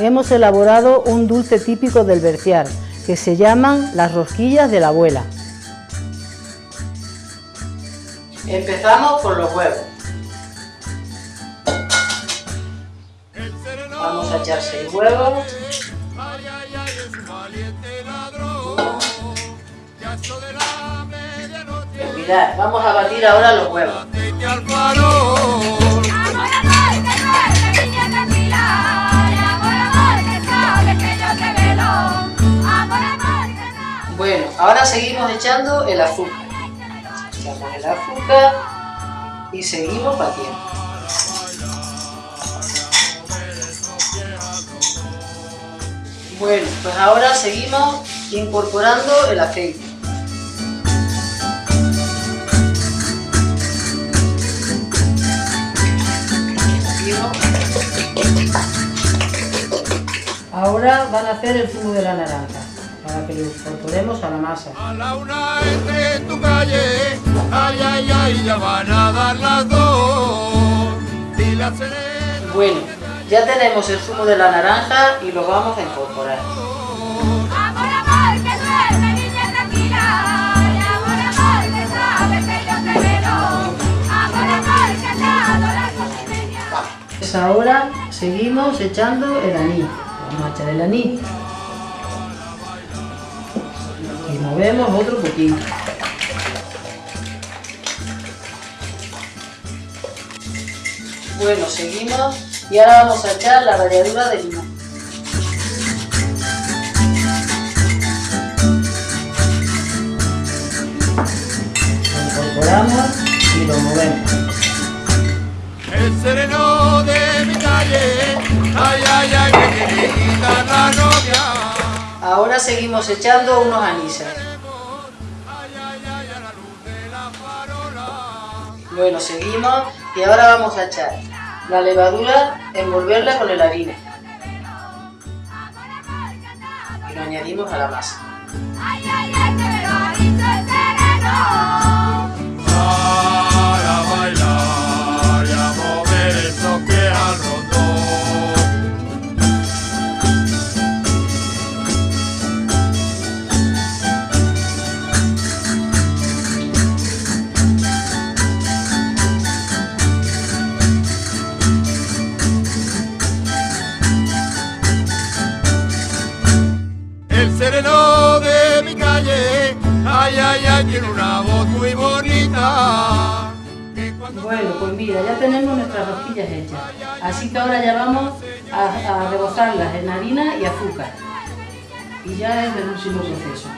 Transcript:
hemos elaborado un dulce típico del Berciar, que se llaman las rosquillas de la abuela. Empezamos con los huevos. Vamos a echar seis huevos. Vamos a batir ahora los huevos. Bueno, ahora seguimos echando el azúcar. Echamos el azúcar y seguimos batiendo. Bueno, pues ahora seguimos incorporando el aceite. Ahora van a hacer el zumo de la naranja, para que lo incorporemos a la masa. A la una entre tu calle, ay, ay, ay, ya van a dar las dos. Y la bueno, ya tenemos el zumo de la naranja y lo vamos a incorporar. Ahora seguimos echando el anís. Vamos a echar el anís. Movemos otro poquito. Bueno, seguimos y ahora vamos a echar la ralladura de limón. Lo incorporamos seguimos echando unos anises. Bueno, seguimos y ahora vamos a echar la levadura, envolverla con la harina. Y lo añadimos a la masa. Tiene una voz muy bonita. Bueno, pues mira, ya tenemos nuestras rosquillas hechas. Así que ahora ya vamos a, a rebozarlas en harina y azúcar. Y ya es el último proceso.